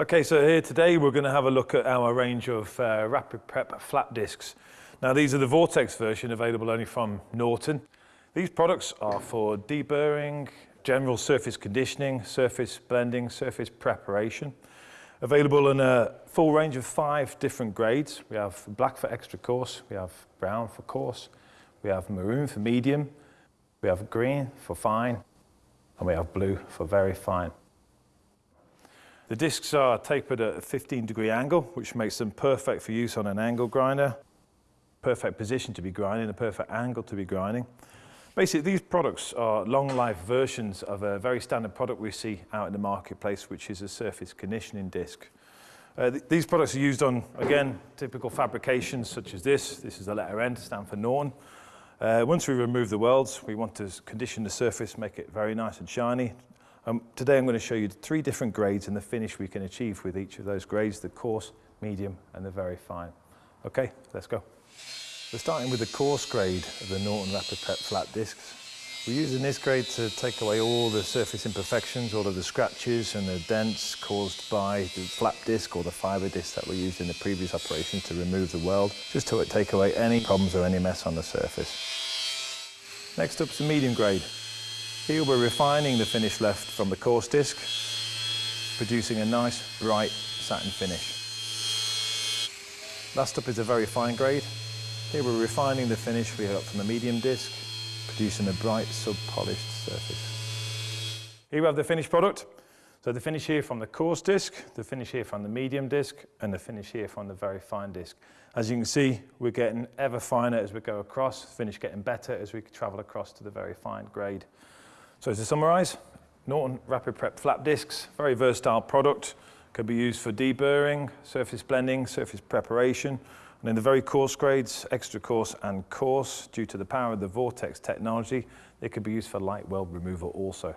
Okay, so here today we're going to have a look at our range of uh, Rapid Prep flap discs. Now these are the Vortex version available only from Norton. These products are for deburring, general surface conditioning, surface blending, surface preparation. Available in a full range of five different grades. We have black for extra coarse, we have brown for coarse, we have maroon for medium, we have green for fine, and we have blue for very fine. The discs are tapered at a 15 degree angle, which makes them perfect for use on an angle grinder. Perfect position to be grinding, a perfect angle to be grinding. Basically, these products are long life versions of a very standard product we see out in the marketplace, which is a surface conditioning disc. Uh, th these products are used on, again, typical fabrications such as this. This is the letter N stand for Norton. Uh, once we remove the welds, we want to condition the surface, make it very nice and shiny, um, today I'm going to show you three different grades and the finish we can achieve with each of those grades, the coarse, medium and the very fine. Okay, let's go. We're starting with the coarse grade of the Norton Rapid flap discs. We're using this grade to take away all the surface imperfections, all of the scratches and the dents caused by the flap disc or the fibre disc that we used in the previous operation to remove the weld, just to take away any problems or any mess on the surface. Next up is the medium grade. Here we're refining the finish left from the coarse disc, producing a nice bright satin finish. Last up is a very fine grade. Here we're refining the finish we got from the medium disc, producing a bright sub-polished surface. Here we have the finished product. So the finish here from the coarse disc, the finish here from the medium disc, and the finish here from the very fine disc. As you can see, we're getting ever finer as we go across, finish getting better as we travel across to the very fine grade. So to summarise, Norton Rapid Prep flap discs, very versatile product, can be used for deburring, surface blending, surface preparation, and in the very coarse grades, extra coarse and coarse, due to the power of the Vortex technology, they could be used for light weld removal also.